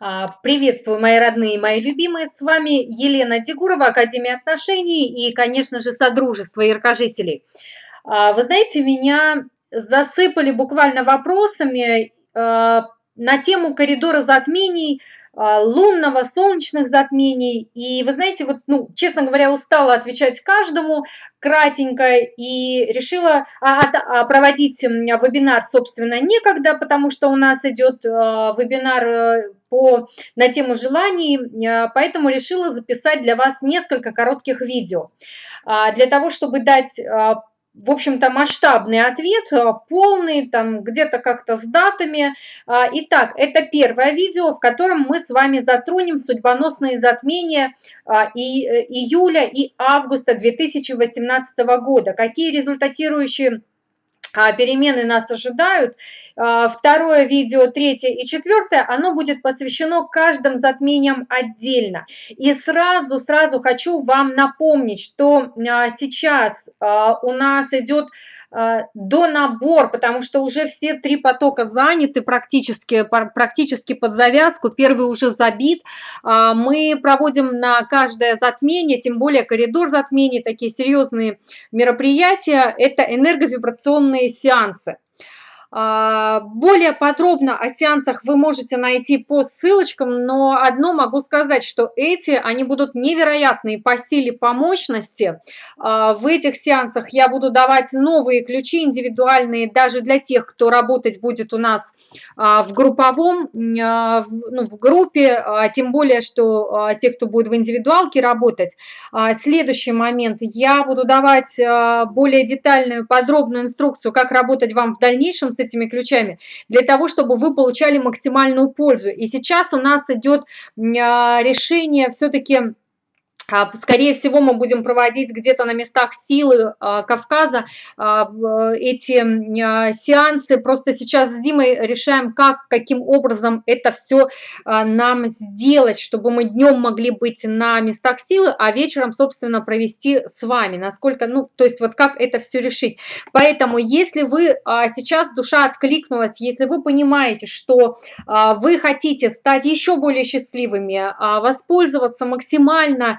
А, приветствую, мои родные, мои любимые. С вами Елена Дегурова, Академия отношений и, конечно же, Содружество яркожителей. А, вы знаете, меня засыпали буквально вопросами а, на тему коридора затмений – лунного, солнечных затмений. И вы знаете, вот, ну, честно говоря, устала отвечать каждому кратенько и решила а, а, проводить вебинар, собственно, некогда, потому что у нас идет вебинар э, по, на тему желаний, поэтому решила записать для вас несколько коротких видео. Для того, чтобы дать в общем-то, масштабный ответ, э, полный, там где-то как-то с датами. А, итак, это первое видео, в котором мы с вами затронем судьбоносные затмения а, и, э, июля и августа 2018 года. Какие результатирующие перемены нас ожидают. А, второе видео, третье и четвертое, оно будет посвящено каждым затмениям отдельно. И сразу, сразу хочу вам напомнить, что а, сейчас у нас идет до набор, потому что уже все три потока заняты практически, практически под завязку, первый уже забит. Мы проводим на каждое затмение, тем более коридор затмений, такие серьезные мероприятия, это энерговибрационные сеансы. А, более подробно о сеансах вы можете найти по ссылочкам, но одно могу сказать, что эти, они будут невероятные по силе, по мощности. А, в этих сеансах я буду давать новые ключи индивидуальные даже для тех, кто работать будет у нас а, в групповом, ну, в группе, тем более, что те, кто будет в индивидуалке работать. Следующий момент, я буду давать более детальную, подробную инструкцию, как работать вам в дальнейшем с этими ключами, для того, чтобы вы получали максимальную пользу. И сейчас у нас идет а, решение все-таки скорее всего, мы будем проводить где-то на местах силы а, Кавказа а, эти сеансы. Просто сейчас с Димой решаем, как, каким образом это все нам сделать, чтобы мы днем могли быть на местах силы, а вечером, собственно, провести с вами. Насколько, ну, то есть вот как это все решить. Поэтому, если вы сейчас душа откликнулась, если вы понимаете, что вы хотите стать еще более счастливыми, воспользоваться максимально а,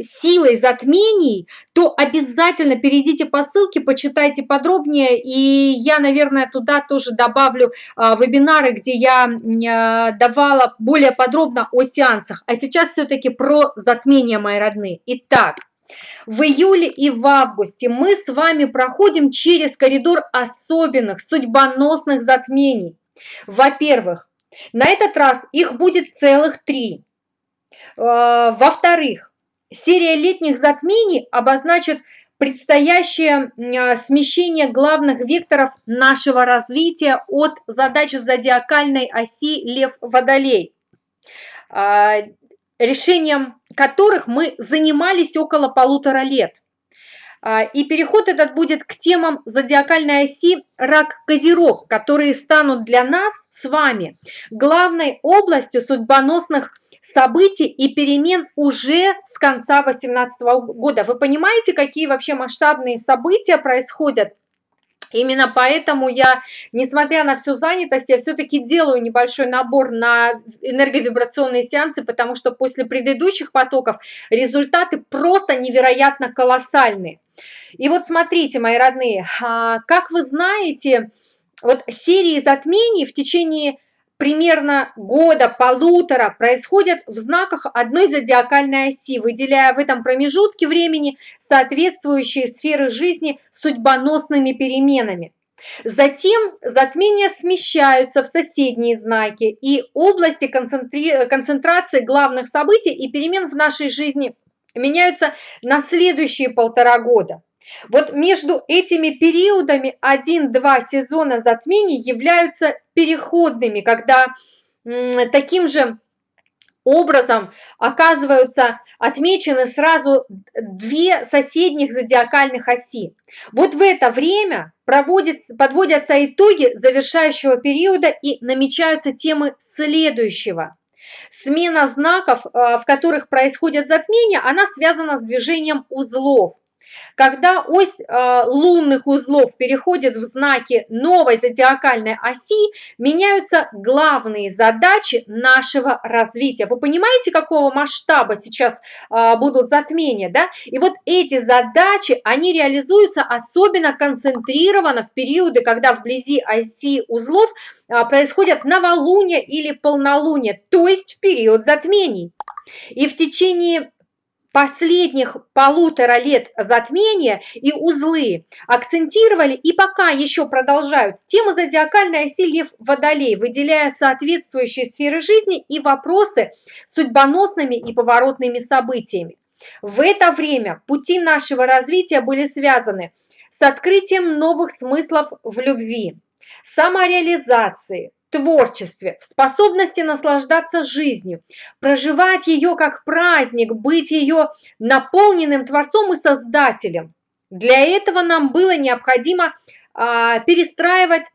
силой затмений, то обязательно перейдите по ссылке, почитайте подробнее, и я, наверное, туда тоже добавлю а, вебинары, где я а, давала более подробно о сеансах. А сейчас все-таки про затмения, мои родные. Итак, в июле и в августе мы с вами проходим через коридор особенных, судьбоносных затмений. Во-первых, на этот раз их будет целых три. Э, во-вторых, серия летних затмений обозначит предстоящее э, смещение главных векторов нашего развития от задачи зодиакальной оси Лев-Водолей, э, решением которых мы занимались около полутора лет. И переход этот будет к темам зодиакальной оси Рак-Козерог, которые станут для нас с вами главной областью судьбоносных событий и перемен уже с конца 2018 года. Вы понимаете, какие вообще масштабные события происходят? Именно поэтому я, несмотря на всю занятость, я все-таки делаю небольшой набор на энерговибрационные сеансы, потому что после предыдущих потоков результаты просто невероятно колоссальные. И вот смотрите, мои родные, а, как вы знаете, вот серии затмений в течение примерно года, полутора происходят в знаках одной зодиакальной оси, выделяя в этом промежутке времени соответствующие сферы жизни судьбоносными переменами. Затем затмения смещаются в соседние знаки, и области концентрации главных событий и перемен в нашей жизни меняются на следующие полтора года. Вот между этими периодами 1-2 сезона затмений являются переходными, когда таким же образом оказываются отмечены сразу две соседних зодиакальных оси. Вот в это время подводятся итоги завершающего периода и намечаются темы следующего. Смена знаков, э, в которых происходят затмения, она связана с движением узлов. Когда ось э, лунных узлов переходит в знаки новой зодиакальной оси, меняются главные задачи нашего развития. Вы понимаете, какого масштаба сейчас э, будут затмения, да? И вот эти задачи, они реализуются особенно концентрированно в периоды, когда вблизи оси узлов э, происходят новолуние или полнолуние, то есть в период затмений. И в течение последних полутора лет затмения и узлы акцентировали и пока еще продолжают тему зодиакальной оси Лев Водолей, выделяя соответствующие сферы жизни и вопросы судьбоносными и поворотными событиями. В это время пути нашего развития были связаны с открытием новых смыслов в любви, самореализации, творчестве, в способности наслаждаться жизнью, проживать ее как праздник, быть ее наполненным Творцом и Создателем. Для этого нам было необходимо а, перестраивать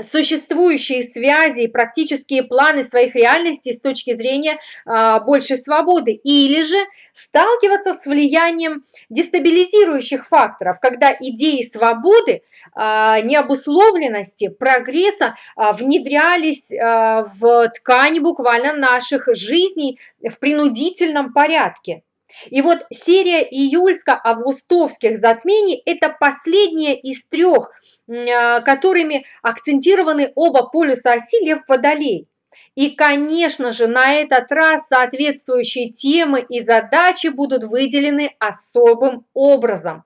существующие связи и практические планы своих реальностей с точки зрения а, большей свободы, или же сталкиваться с влиянием дестабилизирующих факторов, когда идеи свободы, а, необусловленности, прогресса а, внедрялись а, в ткани буквально наших жизней в принудительном порядке. И вот серия июльско-августовских затмений – это последняя из трех – а, которыми акцентированы оба полюса оси Лев-Водолей. И, конечно же, на этот раз соответствующие темы и задачи будут выделены особым образом.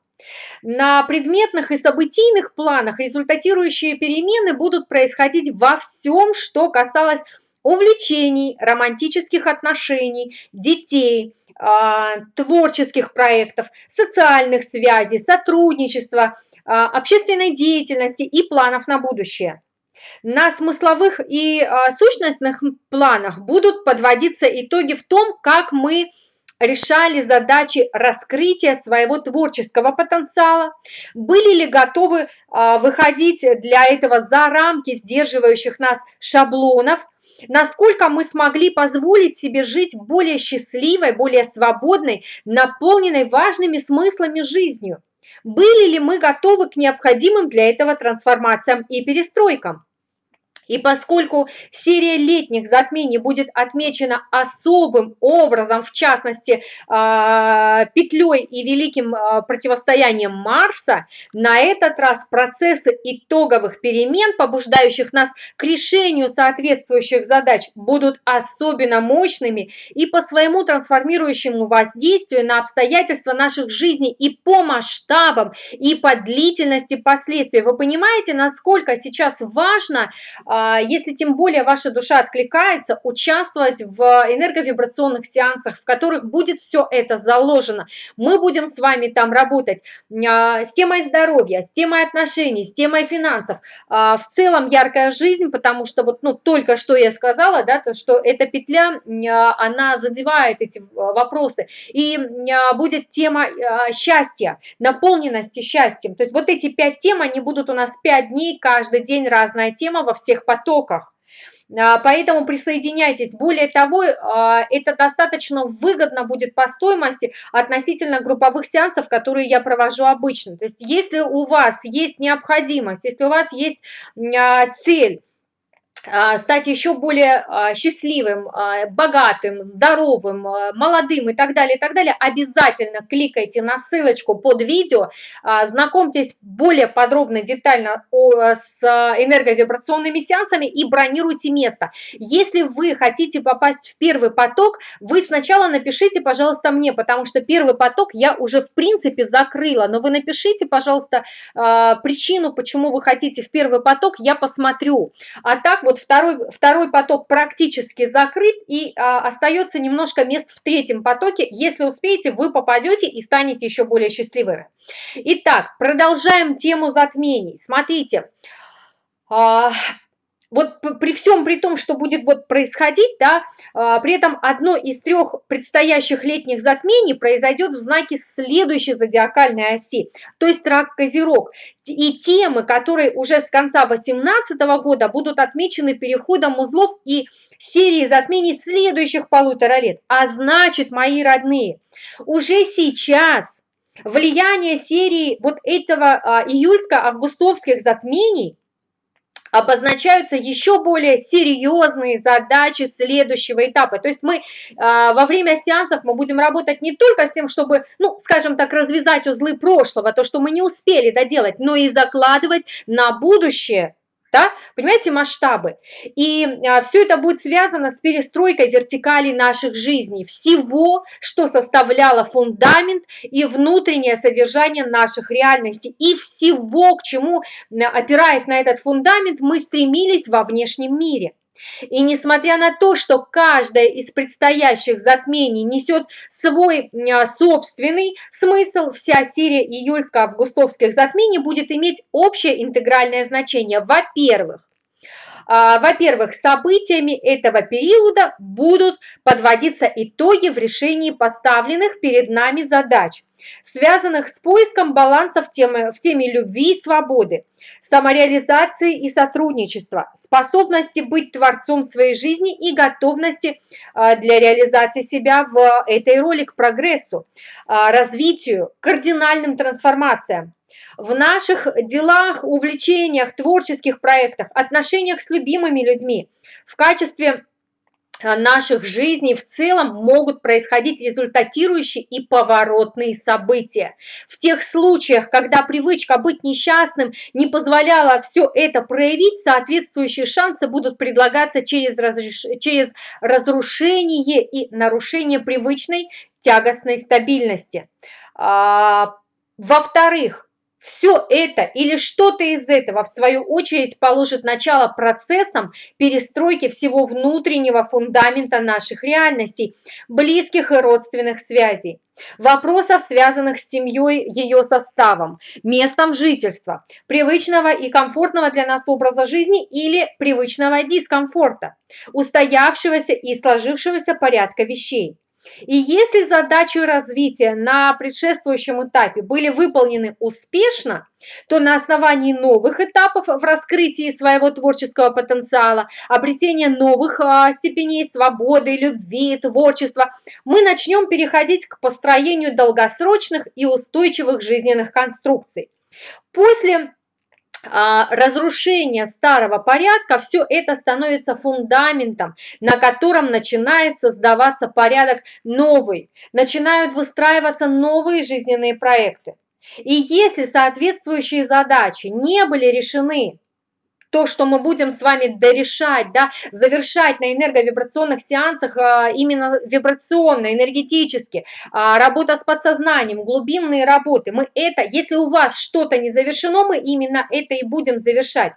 На предметных и событийных планах результатирующие перемены будут происходить во всем, что касалось увлечений, романтических отношений, детей, а, творческих проектов, социальных связей, сотрудничества, а, общественной деятельности и планов на будущее. На смысловых и а, сущностных планах будут подводиться итоги в том, как мы решали задачи раскрытия своего творческого потенциала, были ли готовы выходить для этого за рамки сдерживающих нас шаблонов, насколько мы смогли позволить себе жить более счастливой, более свободной, наполненной важными смыслами жизнью. Были ли мы готовы к необходимым для этого трансформациям и перестройкам? И поскольку серия летних затмений будет отмечена особым образом, в частности, а, петлей и великим а, противостоянием Марса, на этот раз процессы итоговых перемен, побуждающих нас к решению соответствующих задач, будут особенно мощными и по своему трансформирующему воздействию на обстоятельства наших жизней и по масштабам, и по длительности последствий. Вы понимаете, насколько сейчас важно а, если тем более ваша душа откликается, участвовать в энерговибрационных сеансах, в которых будет все это заложено. Мы будем с вами там работать а, с темой здоровья, с темой отношений, с темой финансов. А, в целом яркая жизнь, потому что вот ну, только что я сказала, да, то, что эта петля, она задевает эти вопросы. И будет тема счастья, наполненности счастьем. То есть вот эти пять тем, они будут у нас пять дней, каждый день разная тема во всех потоках. А, поэтому присоединяйтесь. Более того, а, это достаточно выгодно будет по стоимости относительно групповых сеансов, которые я провожу обычно. То есть если у вас есть необходимость, если у вас есть а, цель, стать еще более а, счастливым, а, богатым, здоровым, молодым и так далее, и так далее, обязательно кликайте на ссылочку под видео, знакомьтесь более подробно, детально с энерговибрационными сеансами и бронируйте место. Если вы хотите попасть в первый поток, вы сначала напишите, пожалуйста, мне, потому что первый поток я уже в принципе закрыла, но вы напишите, пожалуйста, причину, почему вы хотите в первый поток, я посмотрю. А так вот вот второй, второй поток практически закрыт, и а, остается немножко мест в третьем потоке. Если успеете, вы попадете и станете еще более счастливыми. Итак, продолжаем тему затмений. Смотрите, а, вот при всем при том, что будет вот происходить, да, а, при этом одно из трех предстоящих летних затмений произойдет в знаке следующей зодиакальной оси, то есть рак Козерог. И темы, которые уже с конца 2018 года будут отмечены переходом узлов и серии затмений следующих полутора лет. А значит, мои родные, уже сейчас влияние серии вот этого а, июльско-августовских затмений обозначаются еще более серьезные задачи следующего этапа. То есть мы а, во время сеансов мы будем работать не только с тем, чтобы, ну, скажем так, развязать узлы прошлого, то, что мы не успели доделать, но и закладывать на будущее да? Понимаете масштабы? И а, все это будет связано с перестройкой вертикали наших жизней, всего, что составляло фундамент и внутреннее содержание наших реальностей, и всего, к чему, опираясь на этот фундамент, мы стремились во внешнем мире. И несмотря на то, что каждое из предстоящих затмений несет свой а, собственный смысл, вся серия июльско-августовских затмений будет иметь общее интегральное значение. Во-первых, во-первых, событиями этого периода будут подводиться итоги в решении поставленных перед нами задач, связанных с поиском баланса в теме, в теме любви и свободы, самореализации и сотрудничества, способности быть творцом своей жизни и готовности а, для реализации себя в этой роли к прогрессу, а, развитию, кардинальным трансформациям в наших делах, увлечениях, творческих проектах, отношениях с любимыми людьми, в качестве а, наших жизней в целом могут происходить результатирующие и поворотные события. В тех случаях, когда привычка быть несчастным не позволяла все это проявить, соответствующие шансы будут предлагаться через, разреш... через разрушение и нарушение привычной тягостной стабильности. А, во-вторых, все это или что-то из этого, в свою очередь, положит начало процессам перестройки всего внутреннего фундамента наших реальностей, близких и родственных связей. Вопросов, связанных с семьей, ее составом, местом жительства, привычного и комфортного для нас образа жизни или привычного дискомфорта, устоявшегося и сложившегося порядка вещей. И если задачи развития на предшествующем этапе были выполнены успешно, то на основании новых этапов в раскрытии своего творческого потенциала, обретения новых а, степеней свободы, любви, творчества, мы начнем переходить к построению долгосрочных и устойчивых жизненных конструкций. После разрушение старого порядка, все это становится фундаментом, на котором начинает создаваться порядок новый, начинают выстраиваться новые жизненные проекты. И если соответствующие задачи не были решены то, что мы будем с вами дорешать, да, завершать на энерговибрационных сеансах а, именно вибрационно, энергетически, а, работа с подсознанием, глубинные работы. Мы это, если у вас что-то не завершено, мы именно это и будем завершать.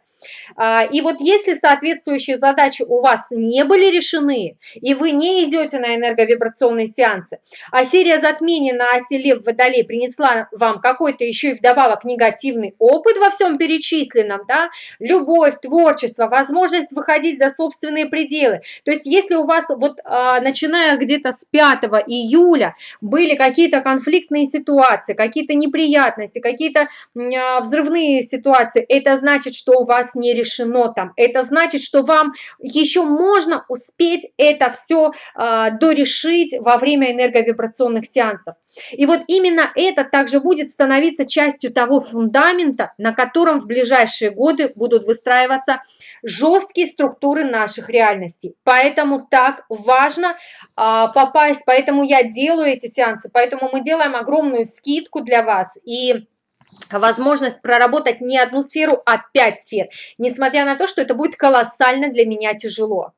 А, и вот если соответствующие задачи у вас не были решены, и вы не идете на энерговибрационные сеансы, а серия затмений на оси Лев Водолей принесла вам какой-то еще и вдобавок негативный опыт во всем перечисленном, да, любовь, творчество, возможность выходить за собственные пределы. То есть если у вас вот а, начиная где-то с 5 июля были какие-то конфликтные ситуации, какие-то неприятности, какие-то а, взрывные ситуации, это значит, что у вас вас не решено там. Это значит, что вам еще можно успеть это все э, дорешить во время энерговибрационных сеансов. И вот именно это также будет становиться частью того фундамента, на котором в ближайшие годы будут выстраиваться жесткие структуры наших реальностей. Поэтому так важно а, попасть, поэтому я делаю эти сеансы, поэтому мы делаем огромную скидку для вас. И возможность проработать не одну сферу, а пять сфер, несмотря на то, что это будет колоссально для меня тяжело.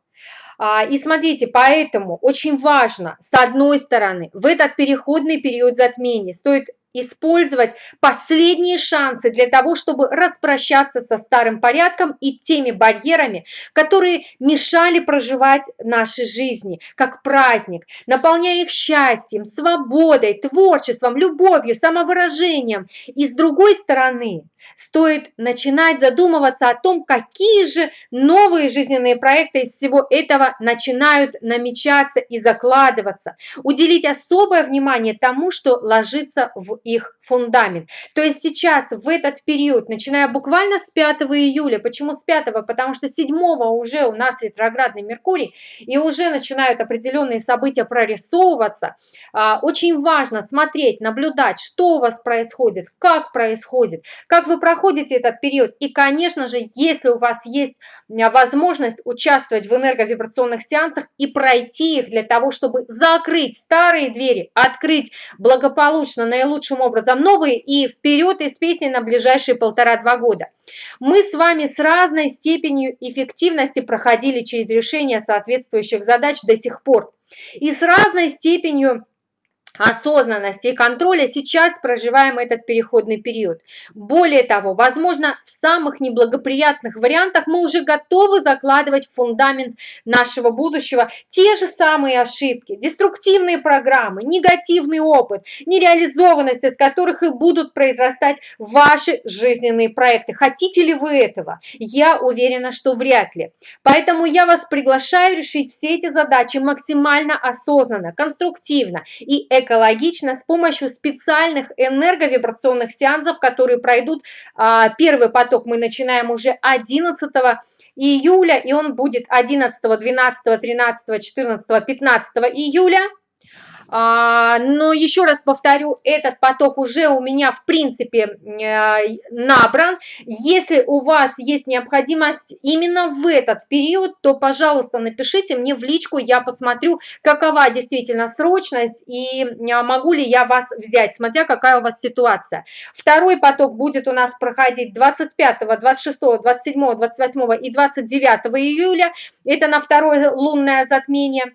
А, и смотрите, поэтому очень важно, с одной стороны, в этот переходный период затмения стоит использовать последние шансы для того, чтобы распрощаться со старым порядком и теми барьерами, которые мешали проживать наши жизни как праздник, наполняя их счастьем, свободой, творчеством, любовью, самовыражением. И с другой стороны, стоит начинать задумываться о том, какие же новые жизненные проекты из всего этого начинают намечаться и закладываться. Уделить особое внимание тому, что ложится в их фундамент. То есть сейчас, в этот период, начиная буквально с 5 июля, почему с 5? Потому что 7 уже у нас ретроградный Меркурий, и уже начинают определенные события прорисовываться. А, очень важно смотреть, наблюдать, что у вас происходит, как происходит, как вы проходите этот период. И, конечно же, если у вас есть а, возможность участвовать в энерговибрационных сеансах и пройти их для того, чтобы закрыть старые двери, открыть благополучно, наилучшим образом новые и вперед из песни на ближайшие полтора-два года. Мы с вами с разной степенью эффективности проходили через решение соответствующих задач до сих пор. И с разной степенью осознанности и контроля сейчас проживаем этот переходный период. Более того, возможно, в самых неблагоприятных вариантах мы уже готовы закладывать в фундамент нашего будущего те же самые ошибки, деструктивные программы, негативный опыт, нереализованность из которых и будут произрастать ваши жизненные проекты. Хотите ли вы этого? Я уверена, что вряд ли. Поэтому я вас приглашаю решить все эти задачи максимально осознанно, конструктивно и экологично с помощью специальных энерговибрационных сеансов, которые пройдут. А, первый поток мы начинаем уже 11 июля, и он будет 11, 12, 13, 14, 15 июля. А, но еще раз повторю, этот поток уже у меня в принципе э, набран. Если у вас есть необходимость именно в этот период, то, пожалуйста, напишите мне в личку, я посмотрю, какова действительно срочность и э, могу ли я вас взять, смотря какая у вас ситуация. Второй поток будет у нас проходить 25, 26, 27, 28 и 29 июля. Это на второе лунное затмение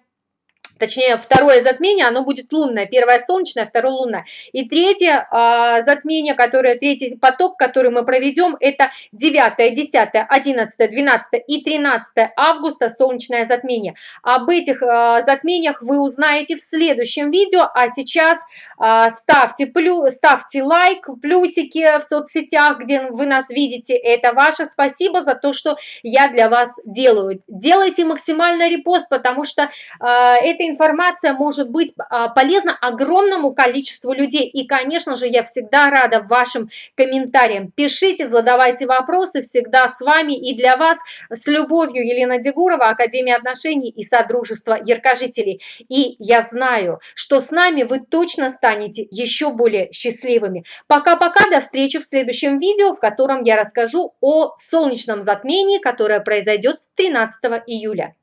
точнее второе затмение, оно будет лунное, первое солнечное, второе лунное. И третье а, затмение, которое, третий поток, который мы проведем, это 9, 10, 11, 12 и 13 августа солнечное затмение. Об этих а, затмениях вы узнаете в следующем видео, а сейчас а, ставьте, плю, ставьте лайк, плюсики в соцсетях, где вы нас видите, это ваше спасибо за то, что я для вас делаю. Делайте максимально репост, потому что а, это информация может быть а, полезна огромному количеству людей. И, конечно же, я всегда рада вашим комментариям. Пишите, задавайте вопросы, всегда с вами и для вас. С любовью, Елена Дегурова, Академия отношений и Содружество Яркожителей. И я знаю, что с нами вы точно станете еще более счастливыми. Пока-пока, до встречи в следующем видео, в котором я расскажу о солнечном затмении, которое произойдет 13 июля.